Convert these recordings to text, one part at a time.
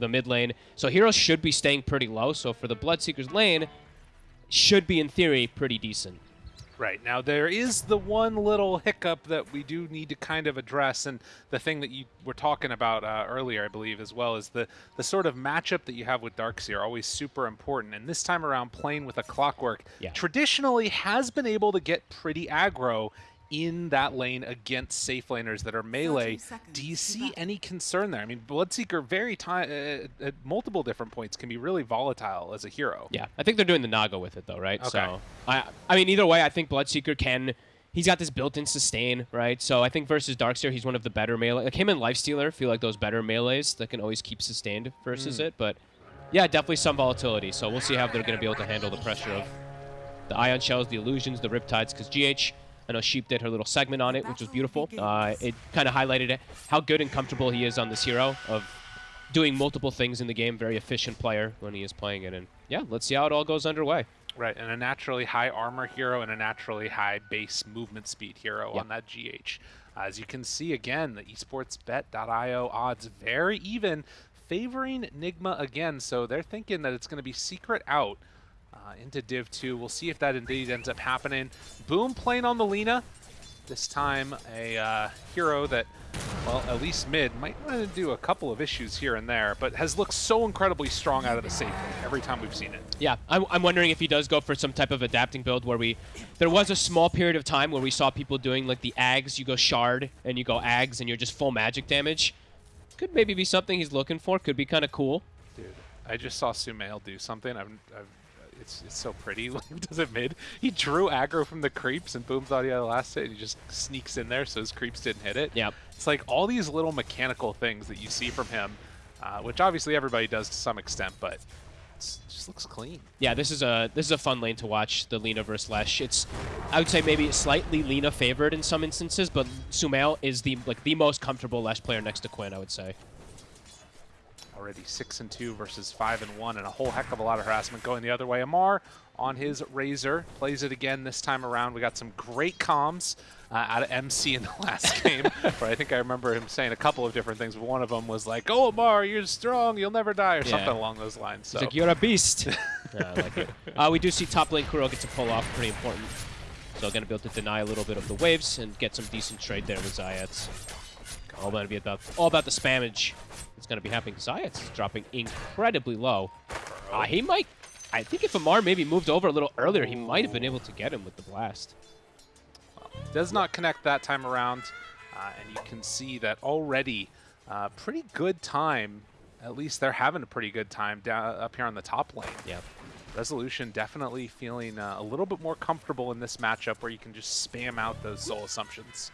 the mid lane. So heroes should be staying pretty low. So for the Bloodseeker's lane, should be in theory pretty decent. Right. Now, there is the one little hiccup that we do need to kind of address, and the thing that you were talking about uh, earlier, I believe, as well, is the, the sort of matchup that you have with Darkseer, always super important. And this time around, playing with a Clockwork Yeah. traditionally has been able to get pretty aggro in that lane against safe laners that are melee. Do you see any concern there? I mean, Bloodseeker very time uh, at multiple different points can be really volatile as a hero. Yeah, I think they're doing the Naga with it though, right? Okay. So I, I mean, either way, I think Bloodseeker can. He's got this built-in sustain, right? So I think versus Darkseer, he's one of the better melee. Like him and Lifestealer feel like those better melees that can always keep sustained versus Mm. it. But yeah, definitely some volatility. So we'll see how they're going to be able to handle the pressure of the Ion Shells, the Illusions, the Riptides. Because GH, I know Sheep did her little segment on it, which was beautiful. Uh, it kind of highlighted it, how good and comfortable he is on this hero of doing multiple things in the game. Very efficient player when he is playing it. And yeah, let's see how it all goes underway. Right, and a naturally high armor hero and a naturally high base movement speed hero Yep. on that GH. As you can see again, the esportsbet.io odds very even, favoring Nigma again. So they're thinking that it's going to be secret out uh, into Div 2. We'll see if that indeed ends up happening. Boom playing on the Lina. This time a uh, hero that, well, at least mid, might want to do a couple of issues here and there, but has looked so incredibly strong out of the safe every time we've seen it. Yeah, I'm, I'm wondering if he does go for some type of adapting build where we, there was a small period of time where we saw people doing like the Ags, you go Shard and you go Ags and you're just full magic damage. Could maybe be something he's looking for. Could be kind of cool. Dude, I just saw Sumail do something. I've, I've, it's it's so pretty. Like, he does it mid. He drew aggro from the creeps, and Boom thought he had a last hit, and he just sneaks in there so his creeps didn't hit it. Yep. It's like all these little mechanical things that you see from him, uh, which obviously everybody does to some extent, but it's, it just looks clean. Yeah, this is a this is a fun lane to watch. The Lina versus Lesh. It's I would say maybe slightly Lina favored in some instances, but Sumail is the like the most comfortable Lesh player next to Quinn. I would say. Already six and two versus five and one, and a whole heck of a lot of harassment going the other way. Amar on his Razor plays it again this time around. We got some great comms uh, out of MC in the last game, where I think I remember him saying a couple of different things, but one of them was like, "Oh, Amar, you're strong, you'll never die," or Yeah. something along those lines. So He's like, you're a beast. yeah, I like it. Uh, we do see top lane Kuro gets a pull off, pretty important. So going to be able to deny a little bit of the waves and get some decent trade there with Zayac. All going to be about all about the spammage. It's going to be happening. Zayac is dropping incredibly low. Uh, he might. I think if Amar maybe moved over a little earlier, he might have been able to get him with the blast. does not connect that time around, uh, and you can see that already. Uh, pretty good time. At least they're having a pretty good time down up here on the top lane. Yeah. Resolution definitely feeling uh, a little bit more comfortable in this matchup where you can just spam out those soul assumptions.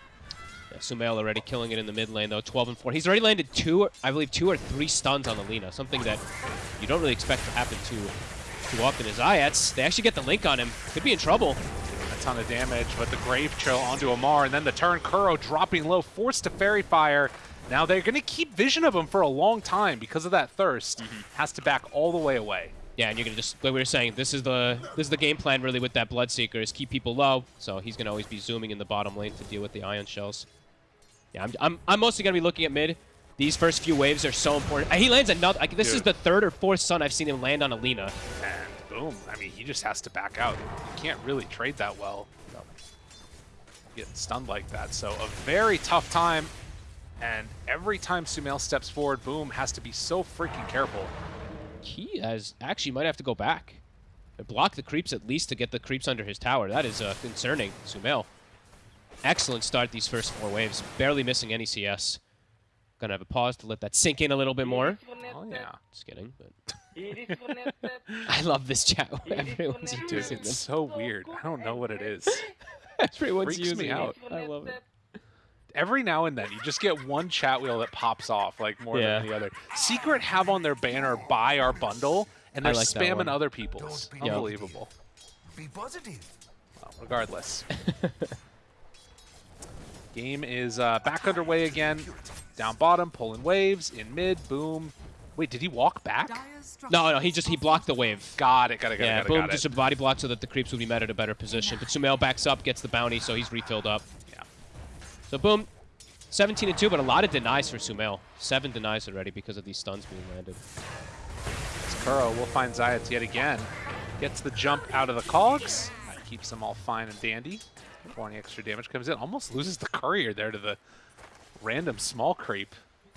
Sumail already killing it in the mid lane though, 12 and 4. He's already landed two, or- I believe, two or three stuns on the Lina, something that you don't really expect to happen too too often. His Ayats, they actually get the link on him. Could be in trouble. A ton of damage, but the Grave Chill onto Amar, and then the turn Kuro dropping low, forced to Faerie Fire. Now they're going to keep vision of him for a long time because of that thirst. Mm-hmm. Has to back all the way away. Yeah, and you're gonna just like we were saying, this is the this is the game plan really with that Bloodseeker is keep people low. So he's gonna always be zooming in the bottom lane to deal with the ion shells. Yeah, I'm I'm, I'm mostly gonna be looking at mid. These first few waves are so important. He lands another. Like, this is the third or fourth sun I've seen him land on a Lina. And boom. I mean, he just has to back out. He can't really trade that well. Getting stunned like that. So a very tough time. And every time Sumail steps forward, boom, has to be so freaking careful. He has actually might have to go back. Block the creeps at least to get the creeps under his tower. That is uh, concerning. Sumail. Excellent start these first four waves. Barely missing any CS. Gonna have a pause to let that sink in a little bit more. Oh, yeah. Just kidding, but I love this chat. Everyone's Dude, using it's so weird. I don't know what it is. Everyone's freaks me out. it. I love it. Every now and then, you just get one chat wheel that pops off, like more Yeah. than the other. Secret have on their banner, buy our bundle, and they're like spamming other people's. Be Yeah. Unbelievable. Be positive. Well, regardless. Game is uh, back underway again. Down bottom, pulling waves. In mid, boom. Wait, did he walk back? No, no, he just he blocked the wave. Got it, got it, got Yeah, it, got it, boom, got just it. a body block so that the creeps would be met at a better position. But Sumail backs up, gets the bounty, so he's refilled up. Yeah. So boom, 17 and 2, but a lot of denies for Sumail. Seven denies already because of these stuns being landed. It's Kuro We'll find Zayac yet again. Gets the jump out of the cogs. That keeps them all fine and dandy. Any extra damage comes in. Almost loses the courier there to the random small creep.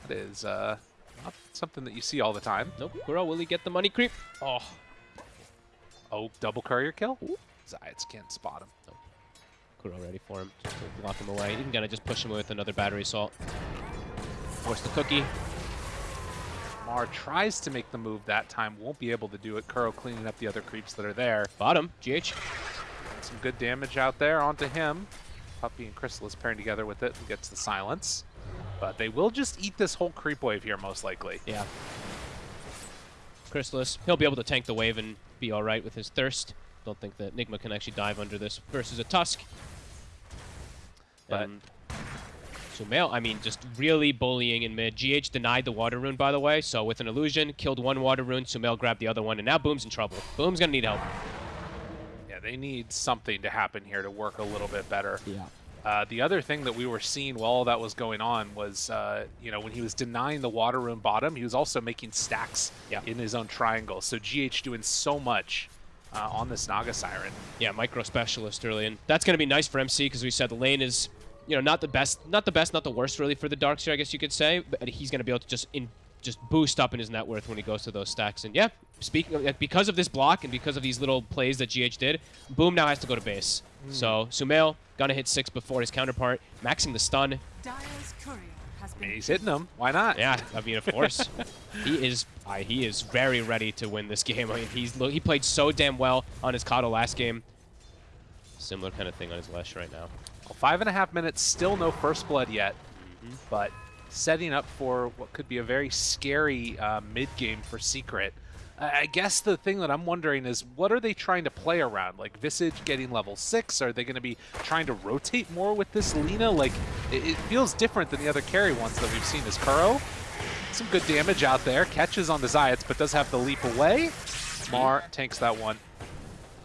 That is uh, not something that you see all the time. Nope. Kuro, will he get the money creep? Oh. Oh, double courier kill? Zayac can't spot him. Nope. Kuro ready for him. Just to block him away. Even gonna just push him with another battery assault. Force the cookie. Mar tries to make the move that time, won't be able to do it. Kuro cleaning up the other creeps that are there. Bottom, GH. Some good damage out there onto him. Puppey and Crystallis pairing together with it and gets the silence. But they will just eat this whole creep wave here, most likely. Yeah. Crystallis, he'll be able to tank the wave and be alright with his thirst. Don't think that Nigma can actually dive under this versus a Tusk. But Sumail, I mean, just really bullying in mid. GH denied the water rune, by the way, so with an illusion, killed one water rune, Sumail grabbed the other one, and now Boom's in trouble. Boom's gonna need help. They need something to happen here to work a little bit better. Yeah. Uh, the other thing that we were seeing while all that was going on was, uh, you know, when he was denying the water rune bottom, he was also making stacks Yeah. in his own triangle. So GH doing so much uh, on this Naga Siren. Yeah, micro specialist early, and that's going to be nice for MC because we said the lane is, you know, not the best, not the best, not the worst really for the Darkseer, I guess you could say. But he's going to be able to just in, just boost up in his net worth when he goes to those stacks. And yeah, speaking of, because of this block and because of these little plays that GH did, Boom now has to go to base. So Sumail gonna hit six before his counterpart, maxing the stun. Dyer's has been he's hitting them. Why not? Yeah, I mean, of course, he is. Uh, he is very ready to win this game. I mean, he's he played so damn well on his Kato last game. Similar kind of thing on his Lesh right now. Well, five and a half minutes, still no first blood yet, but setting up for what could be a very scary uh, mid game for Secret. I guess the thing that I'm wondering is what are they trying to play around? Like Visage getting level six? Are they going to be trying to rotate more with this Lina? Like it, it feels different than the other carry ones that we've seen. as Kuro some good damage out there? Catches on the Zayac, but does have to leap away. Mar tanks that one.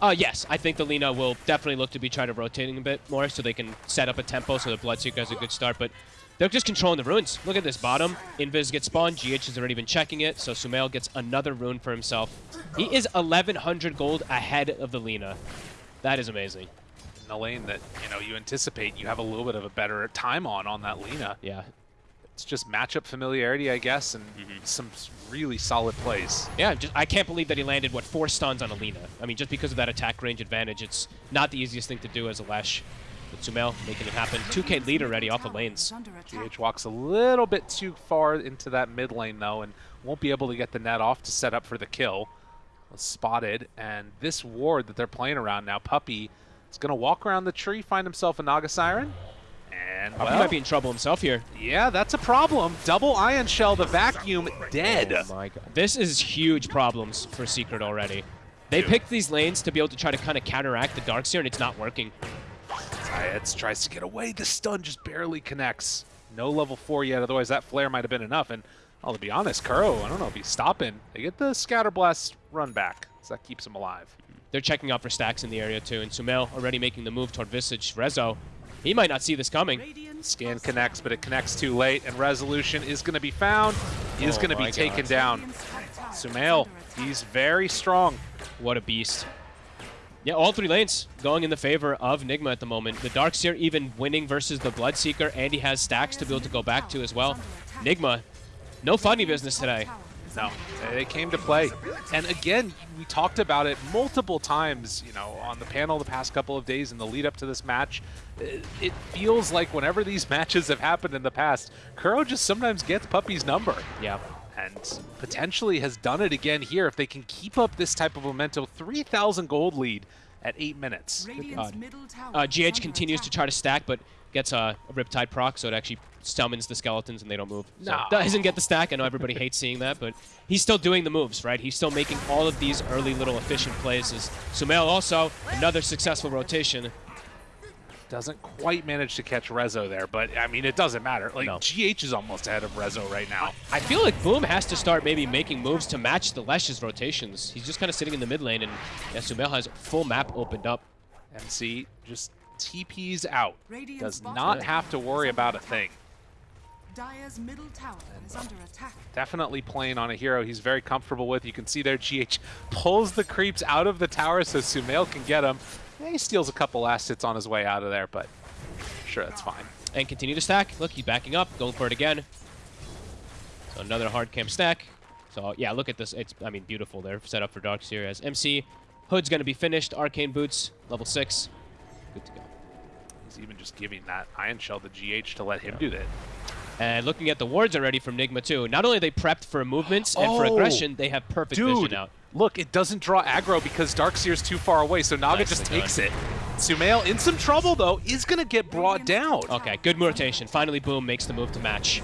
Uh, yes, I think the Lina will definitely look to be trying to rotating a bit more so they can set up a tempo so the Bloodseeker has a good start. But they're just controlling the runes. Look at this bottom. Invis gets spawned. GH has already been checking it, so Sumail gets another rune for himself. He is 1,100 gold ahead of the Lina. That is amazing. In the lane that you know you anticipate you have a little bit of a better time on on that Lina. Yeah. It's just matchup familiarity, I guess, and Mm-hmm. some really solid plays. Yeah, just I can't believe that he landed, what, four stuns on a Lina. I mean, just because of that attack range advantage, it's not the easiest thing to do as a Lesh. But Sumail making it happen. 2k lead already off the lanes. Under. GH walks a little bit too far into that mid lane, though, and won't be able to get the net off to set up for the kill. Was spotted, and this ward that they're playing around now, Puppey, is going to walk around the tree, find himself a Naga Siren, and, He well, might be in trouble himself here. yeah, that's a problem. Double Ion Shell, the vacuum, dead. Oh my god. This is huge problems for Secret already. They picked these lanes to be able to try to kind of counteract the Darkseer, and it's not working. Zayats tries to get away. The stun just barely connects. No level 4 yet, otherwise that flare might have been enough. And, well, to be honest, Kuro, I don't know if he's stopping. They get the Scatter Blast run back, so that keeps him alive. They're checking out for stacks in the area too, and Sumail already making the move toward Visage. Rezo, he might not see this coming. Scan connects, but it connects too late, and Resolution is going to be found. He is Oh going to be my taken down. Radiant's top tower is Sumail, he's very strong. What a beast. Yeah, all three lanes going in the favor of Nigma at the moment. The Darkseer even winning versus the Bloodseeker, and he has stacks to be able to go back to as well. Nigma, no funny business today. No, they came to play. And again, we talked about it multiple times, you know, on the panel the past couple of days in the lead up to this match. It it feels like whenever these matches have happened in the past, Kuro just sometimes gets Puppey's number. Yeah. And potentially has done it again here if they can keep up this type of momentum. 3,000 gold lead at 8 minutes. God. Uh, GH under continues to try to stack, but gets a, a Riptide proc, so it actually summons the skeletons and they don't move. So No. doesn't get the stack. I know everybody hates seeing that, but he's still doing the moves, right? He's still making all of these early little efficient plays. As Sumail also, another successful rotation. Doesn't quite manage to catch Rezo there, but I mean, it doesn't matter. Like, No. GH is almost ahead of Rezo right now. I feel like Boom has to start maybe making moves to match the Lesh's rotations. He's just kind of sitting in the mid lane, and yeah, Sumail has full map opened up. MC just TP's out. Radiant's Does not have to worry about a thing. Dire's middle tower is under attack. Definitely playing on a hero he's very comfortable with. You can see there GH pulls the creeps out of the tower so Sumail can get him. Yeah, he steals a couple last hits on his way out of there, but sure, that's fine. And continue to stack. Look, he's backing up, going for it again. So another hard camp stack. So yeah, look at this. It's, I mean, beautiful. They're set up for Darkseer as MC. Hood's going to be finished. Arcane Boots, level 6. Good to go. He's even just giving that Ion Shell to GH to let him do that. And looking at the wards already from Nigma too. Not only are they prepped for movements and for Oh! aggression, they have perfect Dude, vision out. Look, it doesn't draw aggro because Darkseer's too far away, so Naga Nicely just takes done. it. Sumail, in some trouble though, is going to get brought down. Okay, good rotation. Finally, Boom makes the move to match.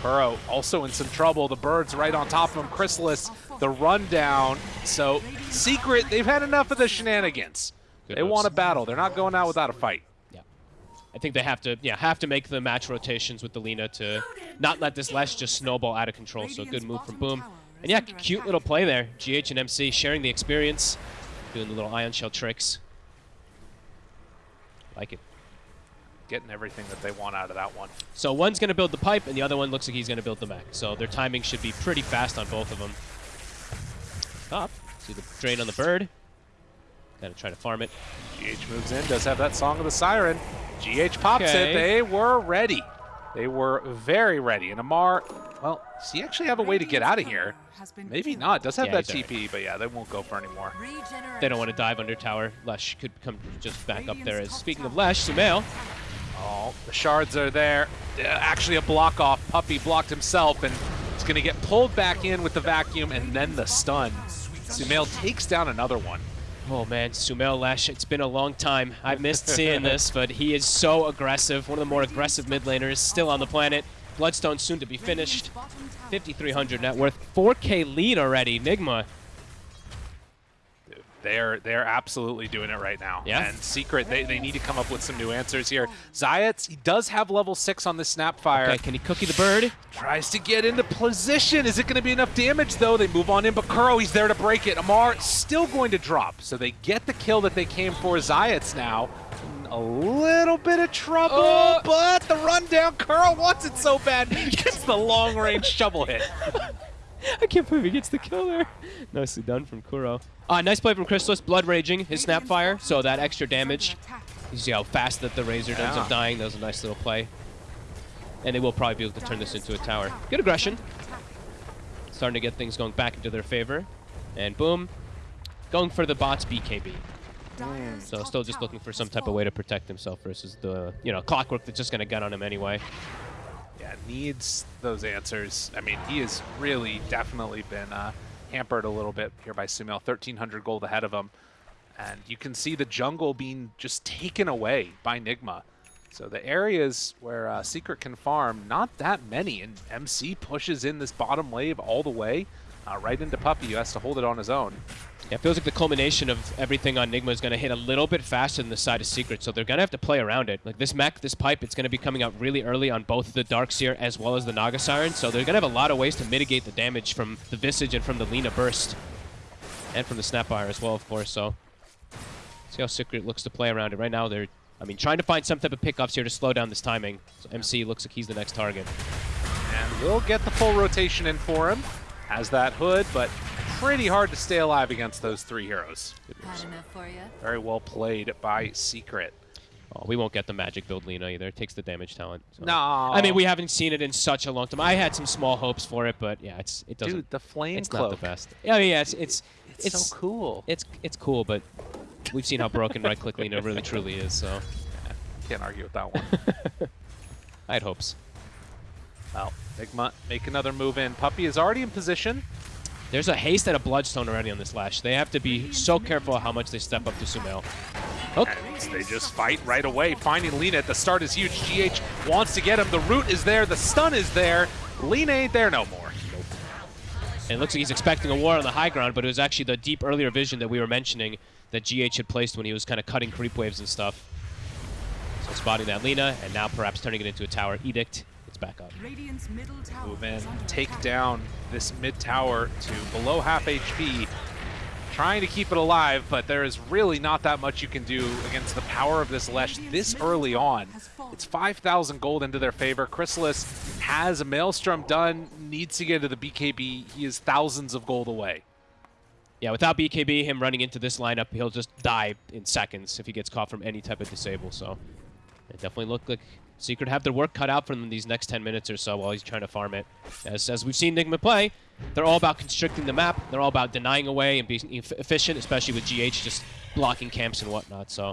Kuro also in some trouble. The bird's right on top of him. Crystallis, the rundown. So, Secret, they've had enough of the shenanigans. Good they moves. want a battle. They're not going out without a fight. Yeah. I think they have to, yeah, have to make the match rotations with the Lina to not let this Lesh just snowball out of control. So good move from Boom. And yeah, cute little play there. GH and MC sharing the experience, doing the little Ion Shell tricks. Like it. Getting everything that they want out of that one. So one's going to build the pipe, and the other one looks like he's going to build the mech. So their timing should be pretty fast on both of them. Top. See the drain on the bird. Gotta try to farm it. GH moves in, does have that Song of the Siren. GH pops Okay. it. They were ready. They were very ready. And Amar, well, does he actually have a way to get out of here? Maybe not. Does have Yeah, that he's alright. TP, but yeah, they won't go for anymore. They don't want to dive under tower. Lesh could come just back up there. As speaking of Lesh, Sumail. Oh, the shards are there. Uh, actually, a block off. Puppey blocked himself, and it's going to get pulled back in with the vacuum and then the stun. Sumail takes down another one. Oh man, Sumail Lesh, it's been a long time. I've missed seeing this, but he is so aggressive. One of the more aggressive mid laners still on the planet. Bloodstone soon to be finished. 5,300 net worth. 4K lead already. Nigma. They're they're absolutely doing it right now. Yeah. And Secret, they, they need to come up with some new answers here. Zayat, he does have level 6 on the Snapfire. Okay, can he cookie the bird? Tries to get into position. Is it going to be enough damage, though? They move on in, but Kuro, he's there to break it. Amar still going to drop. So they get the kill that they came for. Zayat's now in a little bit of trouble, Oh. but the rundown, Kuro wants it so bad. Gets the long-range shovel hit. I can't believe he gets the kill there. Nicely done from Kuro. Uh, nice play from Crystallis. Blood Raging, his Snapfire, so that extra damage. You see how fast that the Razor ends Yeah. up dying. That was a nice little play. And they will probably be able to turn this into a tower. Good aggression. Starting to get things going back into their favor. And boom. Going for the bot's BKB. So still just looking for some type of way to protect himself versus the, you know, clockwork that's just going to gun on him anyway. Yeah, needs those answers. I mean, he has really definitely been uh, hampered a little bit here by Sumail. 1,300 gold ahead of him. And you can see the jungle being just taken away by Nigma. So the areas where uh, Secret can farm, not that many. And MC pushes in this bottom wave all the way uh, right into Puppey, who has to hold it on his own. Yeah, it feels like the culmination of everything on Nigma is going to hit a little bit faster than the side of Secret, so they're going to have to play around it. Like this mech, this pipe, it's going to be coming out really early on both the Darkseer as well as the Naga Siren, so they're going to have a lot of ways to mitigate the damage from the Visage and from the Lina Burst. And from the Snapfire as well, of course, so... See how Secret looks to play around it. Right now, they're, I mean, trying to find some type of pickups here to slow down this timing. So MC looks like he's the next target. And we'll get the full rotation in for him. Has that hood, but pretty hard to stay alive against those three heroes. Had enough for you. Very well played by Secret. Oh, we won't get the magic build Lina either. It takes the damage talent. so. No. I mean, we haven't seen it in such a long time. I had some small hopes for it, but yeah, it's it doesn't. Dude, the flame it's cloak. not the best. Yeah, I mean, yeah, it's it's It's, it's so cool. it's it's cool, but we've seen how broken right click Lina really truly is. So Can't argue with that one. I had hopes. well, Nigma make another move in. Puppy is already in position. There's a haste and a bloodstone already on this Lesh. They have to be so careful how much they step up to Sumail. Hook. And they just fight right away. Finding Lina at the start is huge. GH wants to get him. The root is there. The stun is there. Lina ain't there no more. And it looks like he's expecting a war on the high ground, but it was actually the deep earlier vision that we were mentioning that GH had placed when he was kind of cutting creep waves and stuff. So spotting that Lina, and now perhaps turning it into a tower edict. It's back up. Radiant's middle tower Move in, take down this mid tower to below half HP. trying to keep it alive, but there is really not that much you can do against the power of this Lesh this early on. It's 5,000 gold into their favor. Crystallis has a Maelstrom done, needs to get to the BKB. He is thousands of gold away. Yeah, without BKB, him running into this lineup, he'll just die in seconds if he gets caught from any type of disable. So it definitely looked like Secret have their work cut out for them these next 10 minutes or so while he's trying to farm it. As, as we've seen Nigma play, they're all about constricting the map. They're all about denying away and being eff efficient, especially with GH just blocking camps and whatnot. So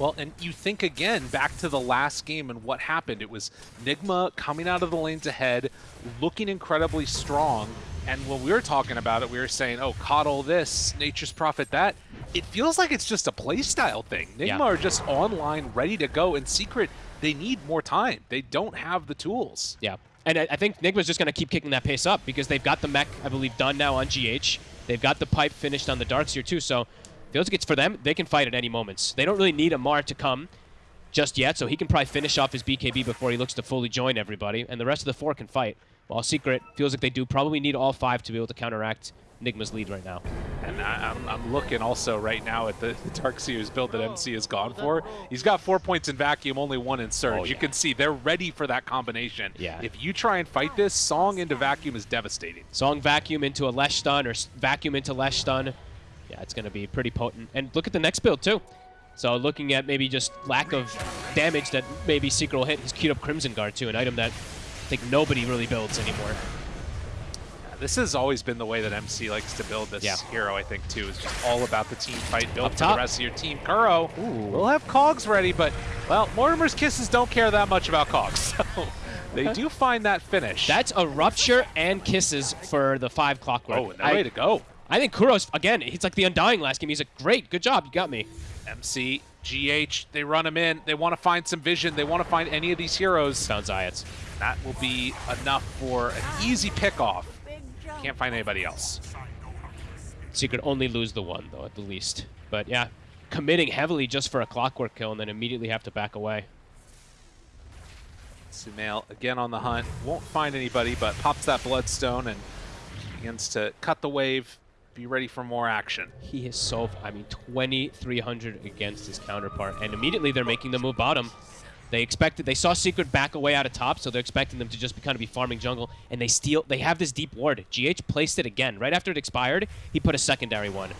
well, and you think again back to the last game and what happened. It was Nigma coming out of the lanes ahead, looking incredibly strong. And when we were talking about it, we were saying, oh, coddle this, nature's prophet that. It feels like it's just a playstyle thing. Nigma yeah. are just online, ready to go. And Secret, they need more time. They don't have the tools. Yeah. And I, think Nigma's just going to keep kicking that pace up because they've got the mech, I believe, done now on GH. They've got the pipe finished on the Darkseer, too. So feels like it's for them. They can fight at any moments. They don't really need Amar to come just yet, so he can probably finish off his BKB before he looks to fully join everybody, and the rest of the four can fight. While Secret feels like they do probably need all five to be able to counteract Nigma's lead right now. And I, am I'm looking also right now at the, the Darkseer's build that oh, MC has gone for. He's got four points in Vacuum, only one in Surge. Oh, yeah. You can see they're ready for that combination. Yeah. If you try and fight this, Song into Vacuum is devastating. Song Vacuum into a Lesh stun or Vacuum into Lesh stun yeah, it's going to be pretty potent. And look at the next build, too. So looking at maybe just lack of damage that maybe Secret will hit, he's queued up Crimson Guard, too, an item that I think nobody really builds anymore. This has always been the way that MC likes to build this yeah. hero, I think, too. It's just all about the team fight, build for the rest of your team. Kuro we'll have Cogs ready, but, well, Mortimer's Kisses don't care that much about Cogs. So they do find that finish. That's a Rupture and Kisses for the five Clockwork. Oh, and ready to go. I think Kuro's, again, he's like the Undying last game. He's like, great, good job, you got me. MC, GH, they run him in. They want to find some vision. They want to find any of these heroes. Found Zayac. That will be enough for an easy pick-off. Can't find anybody else. Secret only lose the one, though, at the least. But yeah, committing heavily just for a clockwork kill and then immediately have to back away. Sumail again on the hunt. Won't find anybody, but pops that Bloodstone and begins to cut the wave, be ready for more action. He is so, I mean, 2,300 against his counterpart, and immediately they're making the move bottom. They expected, they saw Secret back away out of top, so they're expecting them to just be kind of be farming jungle, and they steal, they have this deep ward. GH placed it again. Right after it expired, he put a secondary one.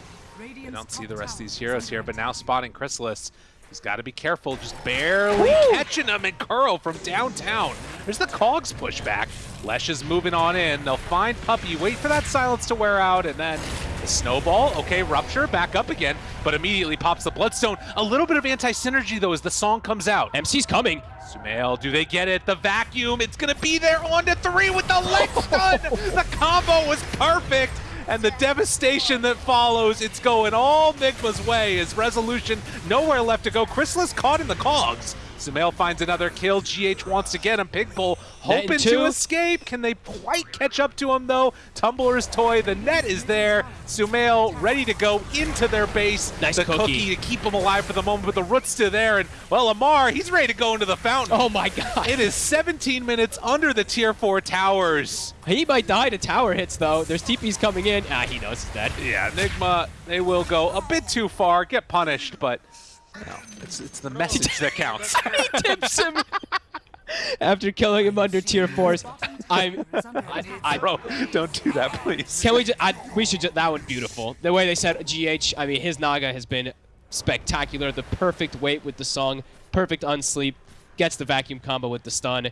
I don't see the rest of these heroes here, but now spotting Crystallis. He's got to be careful, just barely Woo! catching him and Kuro from downtown. There's the Cogs pushback. Lesh is moving on in. They'll find Puppey, wait for that silence to wear out, and then the snowball. Okay, Rupture, back up again, but immediately pops the Bloodstone. A little bit of anti-synergy, though, as the song comes out. MC's coming. Sumail, do they get it? The vacuum, it's going to be there on to three with the leg stun. the combo was perfect and the devastation that follows. It's going all Nigma's way as Resolution nowhere left to go. Crystallis caught in the cogs. Sumail finds another kill. GH wants to get him. Pigbull hoping to escape. Can they quite catch up to him, though? Tumbler's toy. The net is there. Sumail ready to go into their base. Nice the cookie. cookie. to keep him alive for the moment, but the root's still there. And, well, Ammar, he's ready to go into the fountain. Oh, my God. It is 17 minutes under the Tier 4 towers. He might die to tower hits, though. There's TPs coming in. Ah, he knows he's dead. Yeah, Nigma, they will go a bit too far, get punished, but no, it's, it's the message that counts. he tips him after killing him under tier fours. I'm, I, I, Bro, don't do that, please. Can we just, I, we should just, that one beautiful. The way they said GH, I mean, his Naga has been spectacular. The perfect weight with the song, perfect unsleep, gets the vacuum combo with the stun.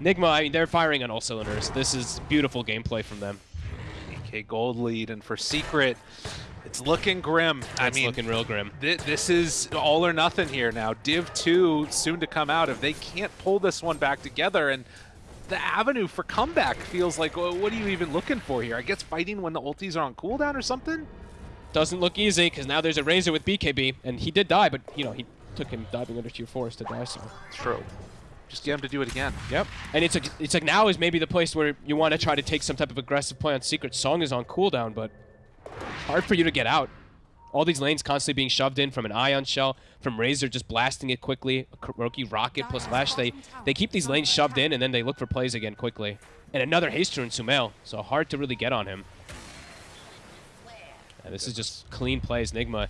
Nigma, I mean, they're firing on all cylinders. This is beautiful gameplay from them. AK Gold lead, and for Secret, it's looking grim. It's I mean, looking real grim. Th this is all or nothing here now. Div 2 soon to come out. If they can't pull this one back together, and the avenue for comeback feels like, well, what are you even looking for here? I guess fighting when the ultis are on cooldown or something? Doesn't look easy, because now there's a Razor with BKB, and he did die, but, you know, he took him diving under tier 4s to die, so. It's true. Just get him to do it again. Yep. And it's like, it's like now is maybe the place where you want to try to take some type of aggressive play on Secret. Song is on cooldown, but hard for you to get out. All these lanes constantly being shoved in from an Ion Shell, from Razor just blasting it quickly, a KuroKy Rocket plus Lesh. They, they keep these lanes shoved in, and then they look for plays again quickly. And another Haste Rune Sumail, so hard to really get on him. And this is just clean plays, Nigma.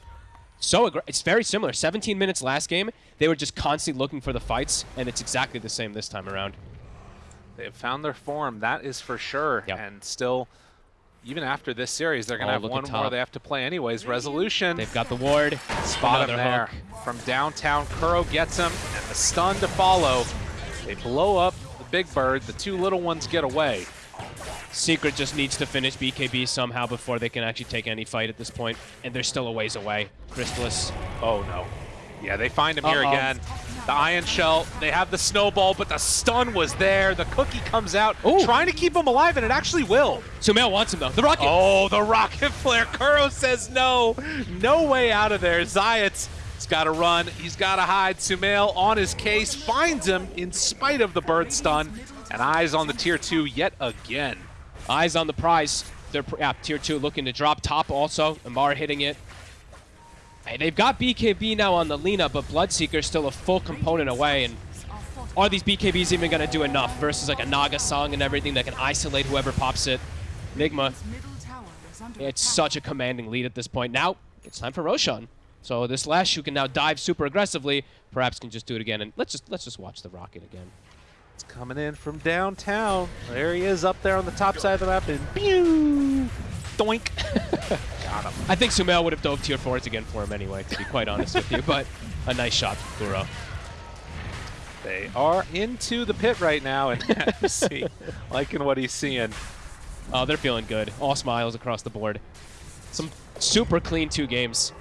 So it's very similar. 17 minutes last game, they were just constantly looking for the fights, and it's exactly the same this time around. They have found their form, that is for sure. Yep. And still, even after this series, they're going to Oh, have one more they have to play anyways. Resolution. They've got the ward. Spot him there. hook. From downtown, Kuro gets him, and the stun to follow. They blow up the big bird. The two little ones get away. Secret just needs to finish BKB somehow before they can actually take any fight at this point, and they're still a ways away. Crystallis. Oh, no. Yeah, they find him here Uh-oh. again. The Ion Shell, they have the snowball, but the stun was there. The cookie comes out, Ooh. trying to keep him alive, and it actually will. Sumail wants him though. The rocket. Oh, the rocket flare. Kuro says no. No way out of there. Zayat's has got to run. He's got to hide. Sumail on his case finds him in spite of the bird stun. And eyes on the tier two yet again. Eyes on the prize. They're yeah, tier two looking to drop top also. Amar hitting it. Hey, they've got BKB now on the Lina, but Bloodseeker's still a full component away. And are these BKBs even going to do enough versus like a Naga song and everything that can isolate whoever pops it? Nigma, Middle tower is under it's such a commanding lead at this point. Now it's time for Roshan. So this Lesh who can now dive super aggressively, perhaps can just do it again. And let's just let's just watch the rocket again. It's coming in from downtown. There he is up there on the top side of the map. And pew! Doink! got him. I think Sumail would have dove tier fours again for him anyway, to be quite honest with you. But a nice shot from Kuro. They are into the pit right now. And see, liking what he's seeing. Oh, they're feeling good. All smiles across the board. Some super clean two games.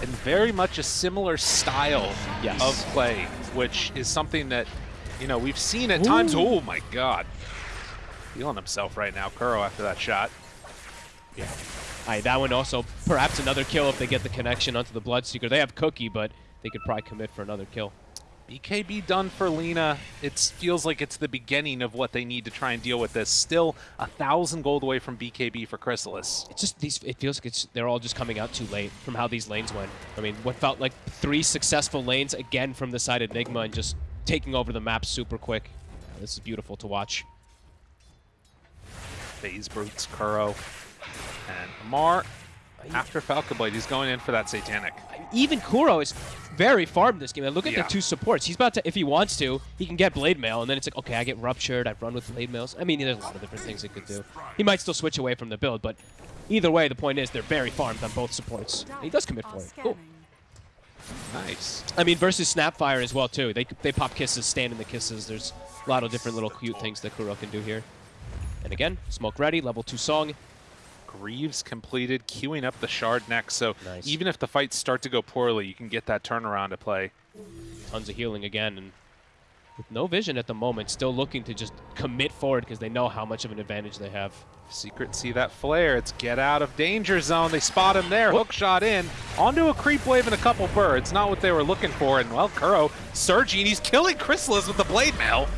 and very much a similar style Yes. of play, which is something that you know we've seen at times. Oh my God, feeling himself right now, Kuro after that shot. Yeah. Aye, that one also perhaps another kill if they get the connection onto the Bloodseeker. They have Cookie, but they could probably commit for another kill. BKB done for Lina. It feels like it's the beginning of what they need to try and deal with this. Still a thousand gold away from BKB for Crystallis. It's just these. It feels like it's they're all just coming out too late from how these lanes went. I mean, what felt like three successful lanes again from the side of Enigma and just taking over the map super quick. Yeah, this is beautiful to watch. Phase Brutes, Kuro, and Amar. After Falcon Blade, he's going in for that Satanic. Even Kuro is very farmed this game. And look at Yeah. the two supports. He's about to, if he wants to, he can get Blade Mail, and then it's like, okay, I get Ruptured, I run with Blade Mails. I mean, there's a lot of different things he could do. He might still switch away from the build, but either way, the point is they're very farmed on both supports. And he does commit for it. Cool. Scanning. Nice. I mean, versus Snapfire as well, too. They, they pop kisses, stand in the kisses. There's a lot of different little cute things that Kuro can do here. And again, smoke ready, level 2 song. Greaves completed, queuing up the shard next. So Nice. even if the fights start to go poorly, you can get that turnaround to play. Tons of healing again. And with no vision at the moment, still looking to just commit forward because they know how much of an advantage they have. Secret see that flare. It's get out of danger zone. They spot him there. Hook shot in. Onto a creep wave and a couple birds. Not what they were looking for. And well, Kuro surging. He's killing Crystallis with the blade mail.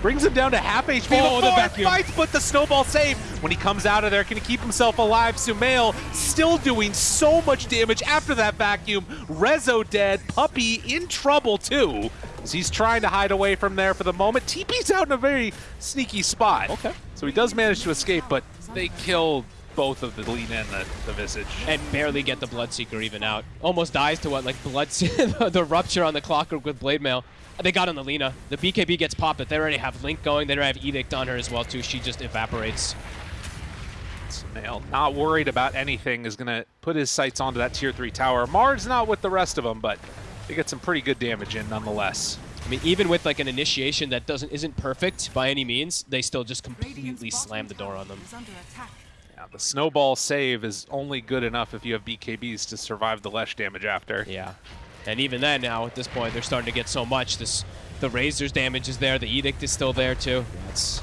Brings him down to half HP. Oh, the before vacuum. fights, but the snowball save. When he comes out of there, can he keep himself alive? Sumail still doing so much damage after that vacuum. Rezo dead. Puppey in trouble too. As he's trying to hide away from there for the moment. TP's out in a very sneaky spot. Okay. So he does manage to escape, but they kill both of the lean and the, the visage. and barely get the Bloodseeker even out. Almost dies to what, like blood, the rupture on the clockwork with blade mail. They got on the Lina. The BKB gets popped, but they already have Link going. They already have Edict on her as well too. She just evaporates. Nail, not worried about anything, is going to put his sights onto that tier 3 tower. Mars not with the rest of them, but they get some pretty good damage in nonetheless. I mean, even with like an initiation that doesn't isn't perfect by any means, they still just completely slam the door on them. is under attack. Yeah, the snowball save is only good enough if you have BKBs to survive the Lesh damage after. Yeah, and even then, now at this point, they're starting to get so much. This the Razor's damage is there. The Edict is still there too. That's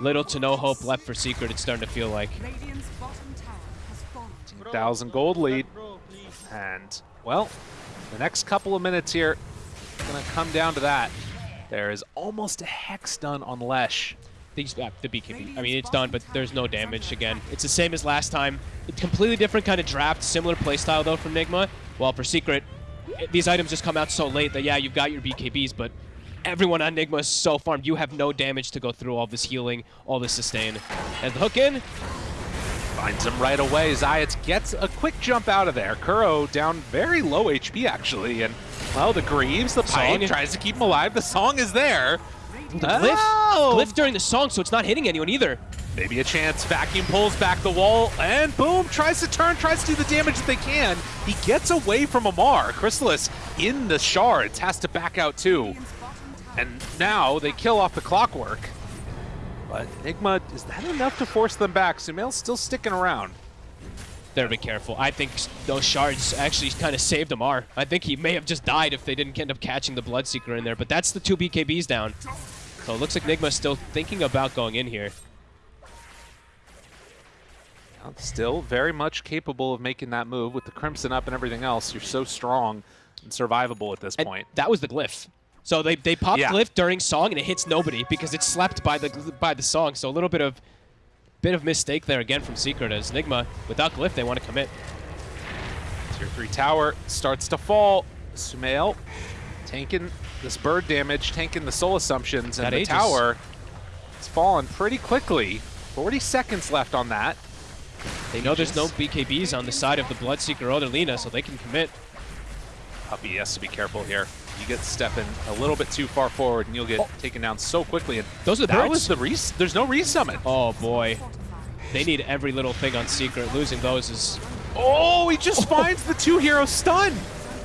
little to no hope left for Secret. It's starting to feel like. Radiant's bottom tower has fallen. 1,000 gold lead. And, well, the next couple of minutes here, going to come down to that. There is almost a hex done on Lesh. These, yeah, the BKB. I mean, it's done, but there's no damage again. It's the same as last time. It's completely different kind of draft, similar playstyle though from Nigma. While for Secret, these items just come out so late that yeah, you've got your BKBs, but everyone on Nigma is so farmed. You have no damage to go through all this healing, all this sustain. And the hook in. Finds him right away. Zayac gets a quick jump out of there. Kuro down very low HP actually, and well, the Greaves, the Song. pipe tries to keep him alive. The song is there. The glyph, Oh! glyph during the song, so it's not hitting anyone either. Maybe a chance. Vacuum pulls back the wall, and boom, tries to turn, tries to do the damage that they can. He gets away from Amar. Crystallis in the shards has to back out too. Radiant's bottom tower And now they kill off the clockwork. But Enigma, is that enough to force them back? Sumail's still sticking around. Better be careful. I think those shards actually kind of saved Amar. I think he may have just died if they didn't end up catching the Bloodseeker in there, but that's the two BKBs down. So it looks like Nigma's still thinking about going in here. Still very much capable of making that move with the Crimson up and everything else. You're so strong and survivable at this And point. that was the glyph. So they, they pop Yeah. glyph during song and it hits nobody because it's slept by the by the song. So a little bit of bit of mistake there again from Secret as Nigma without glyph they want to commit. Tier 3 tower starts to fall. Sumail tanking this bird damage, tanking the soul assumptions, and That the Aegis. tower is falling pretty quickly. 40 seconds left on that. They know there's no BKBs on the side of the Bloodseeker or the Lina, so they can commit. Puppey has to be careful here. You get stepping a little bit too far forward, and you'll get Oh. taken down so quickly. And Those are the that birds. was the res. There's no resummon. Oh boy, they need every little thing on Secret. Losing those is Oh, he just finds the two hero stun.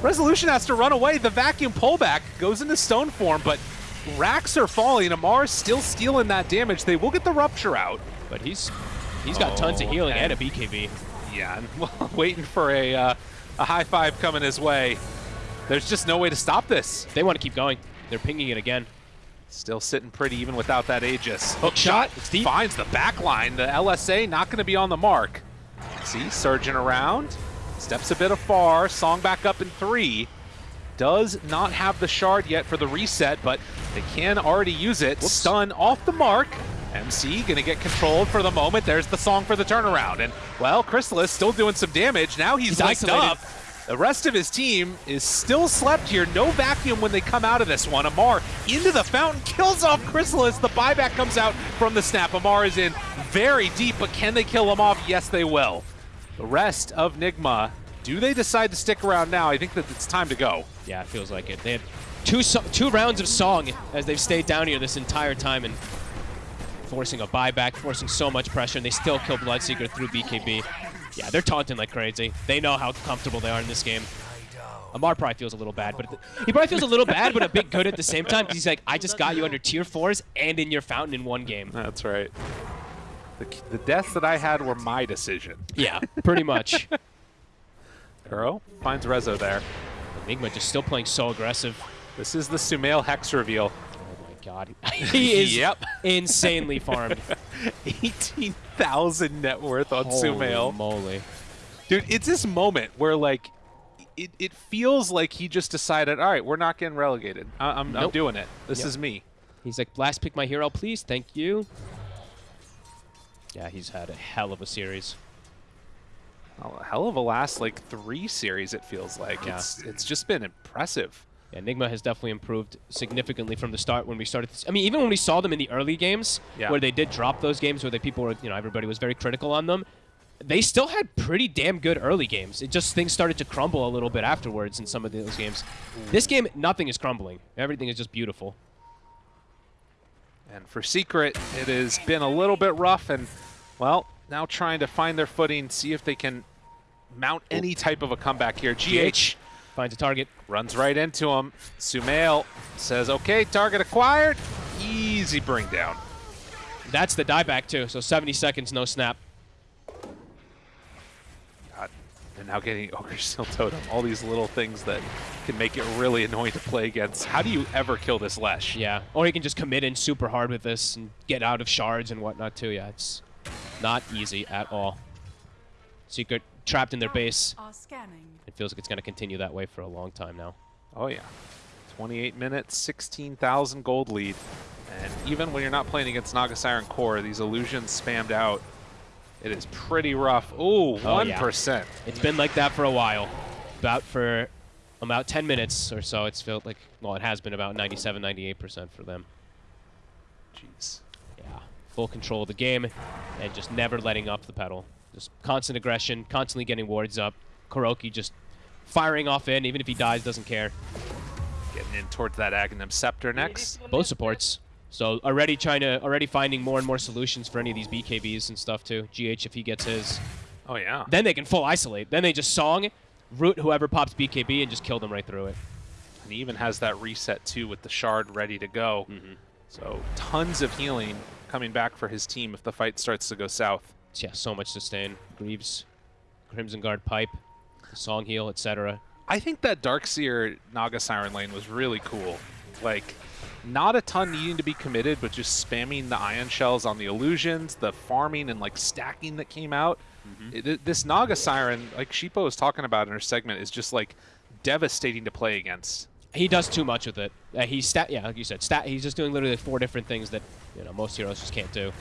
Resolution has to run away. The vacuum pullback goes into stone form, but racks are falling. Amar's still stealing that damage. They will get the rupture out. But he's he's got tons of Oh, healing and, and- a BKB. Yeah, and waiting for a uh, a high five coming his way. There's just no way to stop this. They want to keep going. They're pinging it again. Still sitting pretty even without that Aegis. Hook shot. Deep. Finds the back line. The LSA not going to be on the mark. See, surging around. Steps a bit afar. Song back up in three. Does not have the shard yet for the reset, but they can already use it. Whoops. Stun off the mark. MC going to get controlled for the moment. There's the song for the turnaround. And, well, Crystallis still doing some damage. Now he's, He's isolated. up. The rest of his team is still slept here. No vacuum when they come out of this one. Amar into the fountain, kills off Crystallis. The buyback comes out from the snap. Amar is in very deep, but can they kill him off? Yes, they will. The rest of Nigma, do they decide to stick around now? I think that it's time to go. Yeah, it feels like it. They had two so two rounds of song as they've stayed down here this entire time and forcing a buyback, forcing so much pressure, and they still kill Bloodseeker through BKB. Yeah, they're taunting like crazy. They know how comfortable they are in this game. Amar probably feels a little bad, but he probably feels a little bad, but a bit good at the same time. He's like, I just got you under tier fours and in your fountain in one game. That's right. The, the deaths that I had were my decision. Yeah, pretty much. Kuro finds Rezo there. Enigma just still playing so aggressive. This is the Sumail Hex reveal. Oh my god. He is Yep. insanely farmed. 18,000 net worth on Sumail. Holy moly. Dude, it's this moment where like it, it feels like he just decided, all right, we're not getting relegated. I, I'm, I'm Nope. doing it. This Yep. is me. He's like, last pick my hero, please. Thank you. Yeah, he's had a hell of a series. A hell of a last like three series. It feels like Yeah. it's it's just been impressive. Yeah, Enigma has definitely improved significantly from the start when we started. This. I mean, even when we saw them in the early games, Yeah. where they did drop those games where the people were, you know, everybody was very critical on them. They still had pretty damn good early games. It just things started to crumble a little bit afterwards in some of those games. This game, nothing is crumbling. Everything is just beautiful. And for Secret, it has been a little bit rough, and well, now trying to find their footing, see if they can mount any type of a comeback here. GH Finds a target. runs right into him. Sumail says, "Okay, target acquired." Easy bring down. That's the dieback too. So 70 seconds, no snap. God. And now getting Ogre Seal Totem. All these little things that can make it really annoying to play against. How do you ever kill this Lesh? Yeah, or he can just commit in super hard with this and get out of shards and whatnot too. Yeah, it's not easy at all. Secret trapped in their base. Are scanning. It feels like it's going to continue that way for a long time now. Oh, yeah. 28 minutes, 16,000 gold lead. And even when you're not playing against Naga Siren Core, these illusions spammed out. It is pretty rough. Ooh, Oh, yeah. 1%. It's been like that for a while. About for about 10 minutes or so, it's felt like, well, it has been about 97, 98% for them. Jeez. Yeah, full control of the game and just never letting up the pedal. Just constant aggression, constantly getting wards up. KuroKy just firing off in, even if he dies, doesn't care. Getting in towards that Aghanim Scepter next. Both supports. So already trying to, already finding more and more solutions for any of these BKBs and stuff too. GH if he gets his. Oh, yeah. Then they can full isolate. Then they just song, root whoever pops BKB and just kill them right through it. And he even has that reset, too, with the Shard ready to go. Mm-hmm. So tons of healing coming back for his team if the fight starts to go south. Yeah, so much sustain. Greaves, Crimson Guard pipe, song heal, etc. I think that Darkseer Naga Siren lane was really cool. Like, not a ton needing to be committed, but just spamming the ion shells on the illusions, the farming and like stacking that came out. It- this Naga Siren, like Sheever was talking about in her segment, is just like devastating to play against. He does too much with it. Uh, he's stat, yeah, like you said, stat. He's just doing literally four different things that you know most heroes just can't do.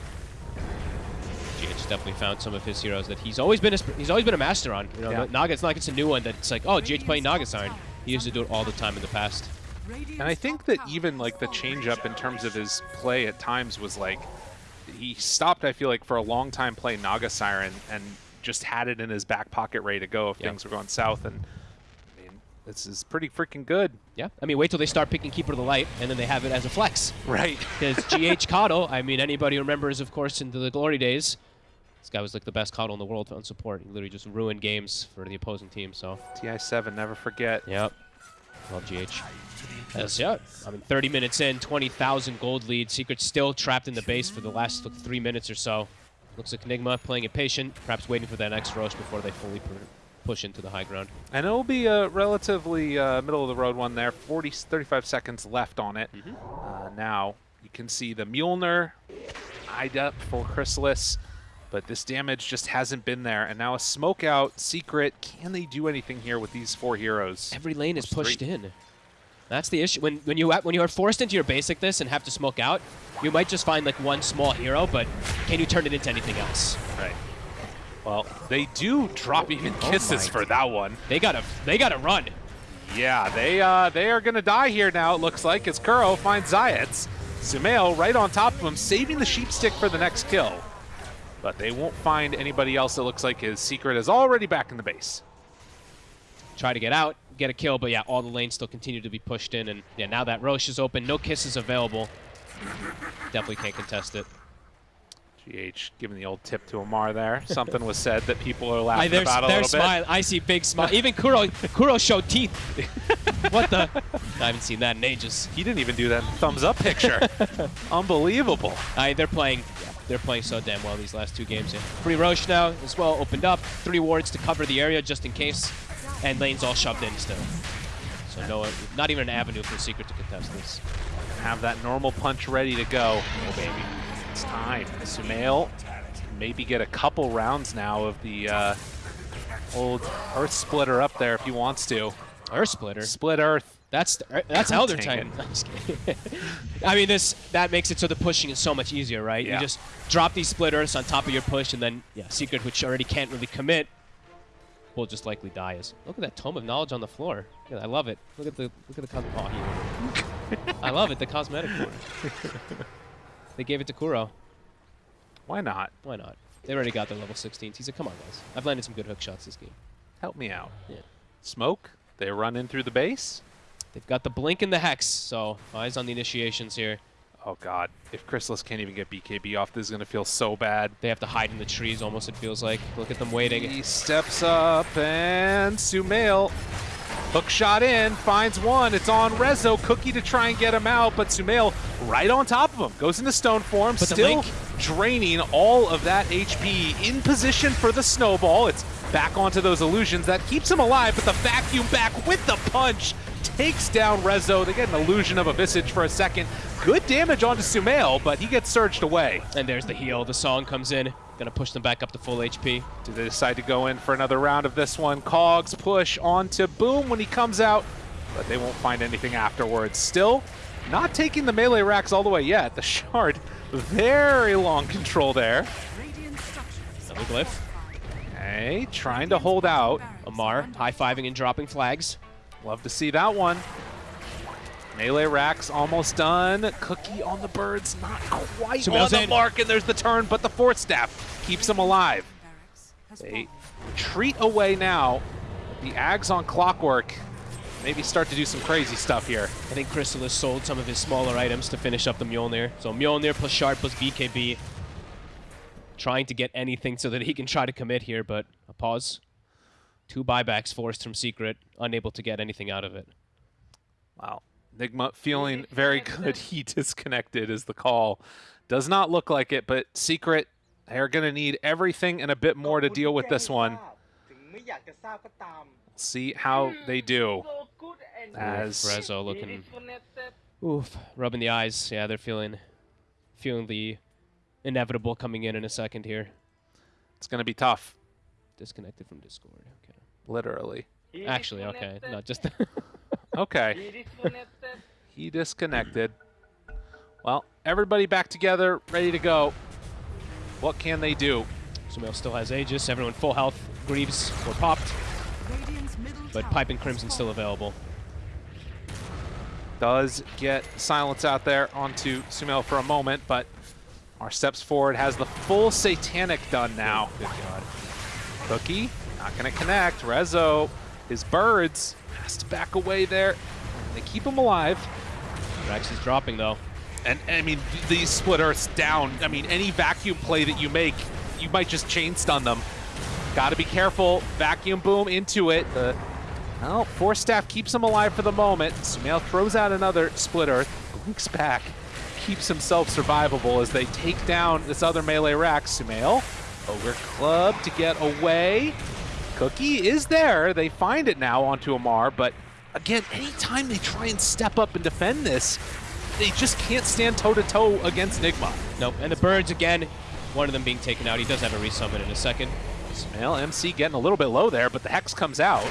GH definitely found some of his heroes that he's always been a, he's always been a master on. You know, Yeah. Naga. It's not like it's a new one that's like, oh, GH playing Naga Siren. He used to do it all the time in the past. And I think that even like the change up in terms of his play at times was like he stopped, I feel like, for a long time playing Naga Siren and just had it in his back pocket ready to go if Yep. things were going south. And I mean, this is pretty freaking good. Yeah, I mean, wait till they start picking Keeper of the Light, and then they have it as a flex. Right. Because GH Kotl, I mean, anybody remembers, of course, into the glory days, this guy was like the best Kotl in the world on support. He literally just ruined games for the opposing team. So, TI7, never forget. yep. Well, GH. Yes, yeah. I mean, 30 minutes in, 20,000 gold lead. Secret still trapped in the base for the last like, three minutes or so. Looks like Enigma playing it patient, perhaps waiting for that next rush before they fully push into the high ground. And it'll be a relatively uh, middle of the road one there. 40, 35 seconds left on it. Uh, now you can see the Mjolnir eyed up for Crystallis, but this damage just hasn't been there. And now a smoke out, secret. Can they do anything here with these four heroes? Every lane is pushed three. in. That's the issue. When when you when you are forced into your basic this and have to smoke out, you might just find like one small hero, but can you turn it into anything else? Right. Well, they do drop even Oh kisses my for that one. They gotta they gotta run. Yeah, they uh, they are going to die here now, it looks like, as Kuro finds Zayac. Sumail right on top of him, saving the sheep stick for the next kill. But they won't find anybody else. It looks like his secret is already back in the base. Try to get out, get a kill, but yeah, all the lanes still continue to be pushed in, and yeah, now that Rosh is open, no kisses available. Definitely can't contest it. GH giving the old tip to Amar there. Something was said that people are laughing they're about a they're bit. smiling. I see big smile. Even Kuro Kuro showed teeth. what the? I haven't seen that in ages. He didn't even do that thumbs up picture. Unbelievable. I, they're playing. they're playing so damn well these last two games. Yeah. Free Rosh now as well opened up. Three wards to cover the area just in case, and lanes all shoved in still. So no, not even an avenue for Secret to contest this. Have that normal punch ready to go. Oh, baby. It's time. Sumail maybe get a couple rounds now of the uh, old Earth Splitter up there if he wants to. Earth Splitter. Split Earth. That's that's God Elder dang Titan. I'm just kidding. I mean, this that makes it so the pushing is so much easier, right? Yeah. You just drop these splitters on top of your push, and then yeah, Secret, which already can't really commit, will just likely die. Is look at that tome of knowledge on the floor. That, I love it. Look at the look at the oh, I love it. The cosmetic. They gave it to Kuro. Why not? Why not? They already got their level 16s. He said, "Come on, guys. I've landed some good hook shots this game." Help me out. Yeah. Smoke. They run in through the base. They've got the blink and the hex, so eyes on the initiations here. Oh, God. If Crystallis can't even get BKB off, this is going to feel so bad. They have to hide in the trees almost, it feels like. Look at them waiting. He steps up and Sumail. Hook shot in, finds one. It's on Rezo. Cookie to try and get him out, but Sumail right on top of him. Goes into stone form, But still draining all of that HP in position for the snowball. It's back onto those illusions. That keeps him alive, but the vacuum back with the punch takes down Rezo. They get an illusion of a visage for a second. Good damage onto Sumail, but he gets surged away. And there's the heal. The song comes in. Gonna push them back up to full HP. Do they decide to go in for another round of this one? Cogs push onto Boom when he comes out, but they won't find anything afterwards. Still, not taking the melee racks all the way yet. The Shard, very long control there. Radiant structures. Double glyph. Okay, trying to hold out. Amar high-fiving and dropping flags. Love to see that one. Melee racks almost done. Cookie on the birds, not quite on the in. mark, and there's the turn, but the fourth staff keeps him alive. They retreat away now. The Ags on clockwork maybe start to do some crazy stuff here. I think Crystallis sold some of his smaller items to finish up the Mjolnir. So Mjolnir plus Shard plus BKB. Trying to get anything so that he can try to commit here, but a pause. Two buybacks forced from Secret, unable to get anything out of it. Wow. Nigma feeling very good. He disconnected is the call. Does not look like it, but Secret, they're going to need everything and a bit more to deal with this one. See how they do. So good and As Rezo looking. Oof, rubbing the eyes. Yeah, they're feeling feeling the inevitable coming in in a second here. it's going to be tough, Disconnected from Discord. Okay. literally. Actually, okay, disconnected. not just. Okay. He disconnected. Well, everybody back together, ready to go. What can they do? Sumail still has Aegis. Everyone full health. Greaves were popped, but Pipe and Crimson still available. Does get silence out there onto Sumail for a moment, but our steps forward has the full Satanic done now. Oh, good God. Cookie, not going to connect. Rezo, his birds, has to back away there. They keep him alive. Rex is dropping though. And, I mean, these split earths down. I mean, any vacuum play that you make, you might just chain stun them. Got to be careful. Vacuum boom into it. The well, Force Staff keeps him alive for the moment. Sumail throws out another split earth. Blinks back. Keeps himself survivable as they take down this other melee rack. Sumail, Ogre Club to get away. Cookie is there. They find it now onto Amar, but again, anytime they try and step up and defend this, they just can't stand toe-to-toe against Nigma. Nope. And the birds again. One of them being taken out. He does have a resummon in a second. Well, MC getting a little bit low there, but the Hex comes out.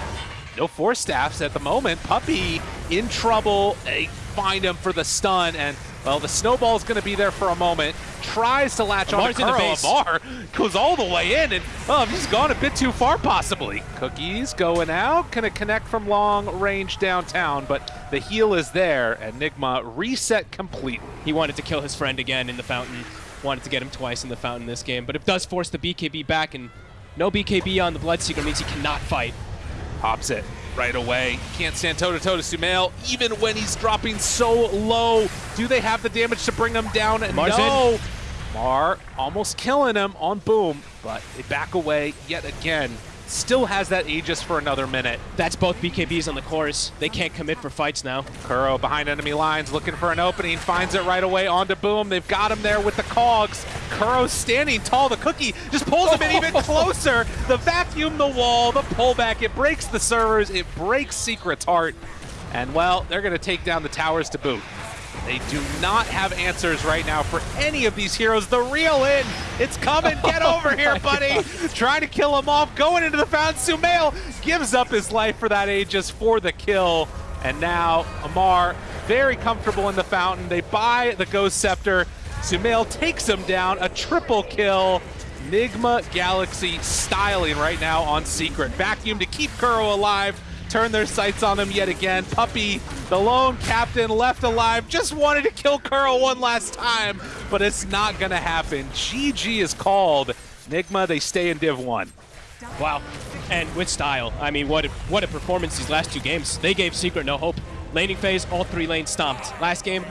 No Force Staffs at the moment. Puppey in trouble. They find him for the stun, and, well, the Snowball's going to be there for a moment. Tries to latch Amar's on to Kuro. base. Amar goes all the way in, and, oh, he's gone a bit too far, possibly. Cookies going out. Going to connect from long range downtown, but the heal is there, and Nigma reset completely. He wanted to kill his friend again in the fountain. Wanted to get him twice in the fountain this game, but it does force the BKB back, and no BKB on the Bloodseeker means he cannot fight. Pops it right away. Can't stand toe to toe to Sumail, even when he's dropping so low. Do they have the damage to bring him down? Mar's no. Mar almost killing him on Boom, but they back away yet again. Still has that Aegis for another minute. That's both BKBs on the cores. They can't commit for fights now. Kuro behind enemy lines, looking for an opening, finds it right away onto Boom. They've got him there with the cogs. Kuro standing tall. The cookie just pulls him in even closer. The vacuum, the wall, the pullback. It breaks the servers. It breaks Secret's heart. And well, they're going to take down the towers to boot. They do not have answers right now for any of these heroes. The real in, it's coming. Get oh over here, buddy. Trying to kill him off, going into the fountain. Sumail gives up his life for that Aegis for the kill. And now Amar very comfortable in the fountain. They buy the Ghost Scepter. Sumail takes him down. A triple kill. Nigma Galaxy styling right now on Secret. Vacuum to keep Kuro alive. Turn their sights on him yet again. Puppey, the lone captain left alive, just wanted to kill Kuro one last time, but it's not gonna happen. GG is called. Nigma, they stay in Div 1. Wow. And with style. I mean, what a, what a performance these last two games. They gave Secret no hope. Laning phase, all three lanes stomped. Last game,